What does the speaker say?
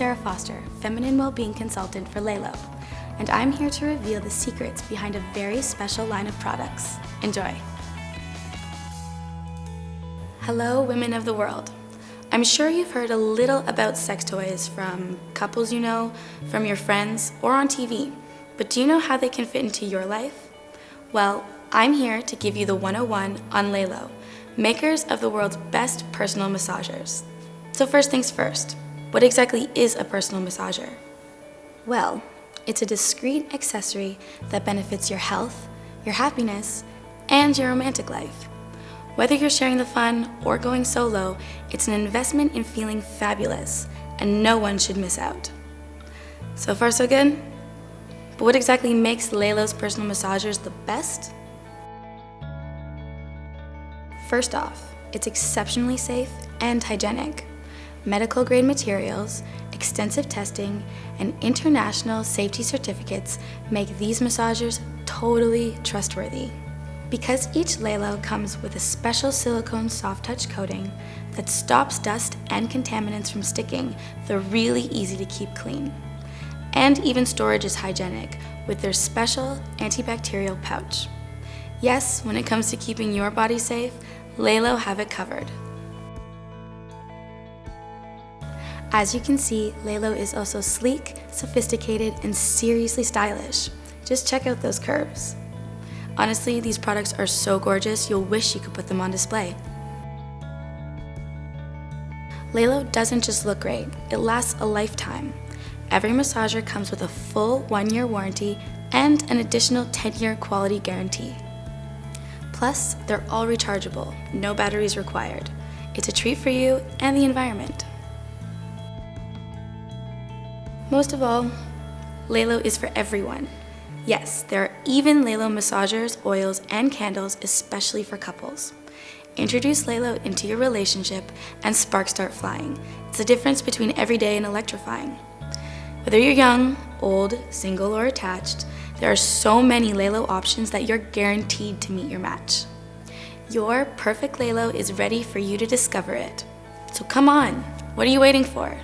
Sarah Foster, Feminine Wellbeing Consultant for Lelo, and I'm here to reveal the secrets behind a very special line of products. Enjoy! Hello, women of the world. I'm sure you've heard a little about sex toys from couples you know, from your friends, or on TV, but do you know how they can fit into your life? Well, I'm here to give you the 101 on Lelo, makers of the world's best personal massagers. So first things first, what exactly is a personal massager? Well, it's a discreet accessory that benefits your health, your happiness, and your romantic life. Whether you're sharing the fun or going solo, it's an investment in feeling fabulous, and no one should miss out. So far so good? But what exactly makes Lelo's personal massagers the best? First off, it's exceptionally safe and hygienic medical grade materials, extensive testing, and international safety certificates make these massagers totally trustworthy. Because each Lelo comes with a special silicone soft touch coating that stops dust and contaminants from sticking, they're really easy to keep clean. And even storage is hygienic with their special antibacterial pouch. Yes, when it comes to keeping your body safe, Lelo have it covered. As you can see, Lelo is also sleek, sophisticated, and seriously stylish. Just check out those curves. Honestly, these products are so gorgeous, you'll wish you could put them on display. Lelo doesn't just look great, it lasts a lifetime. Every massager comes with a full one-year warranty and an additional 10-year quality guarantee. Plus, they're all rechargeable, no batteries required. It's a treat for you and the environment. Most of all, Lelo is for everyone. Yes, there are even Lelo massagers, oils, and candles especially for couples. Introduce Lelo into your relationship and sparks start flying. It's the difference between everyday and electrifying. Whether you're young, old, single, or attached, there are so many Lelo options that you're guaranteed to meet your match. Your perfect Lelo is ready for you to discover it. So come on, what are you waiting for?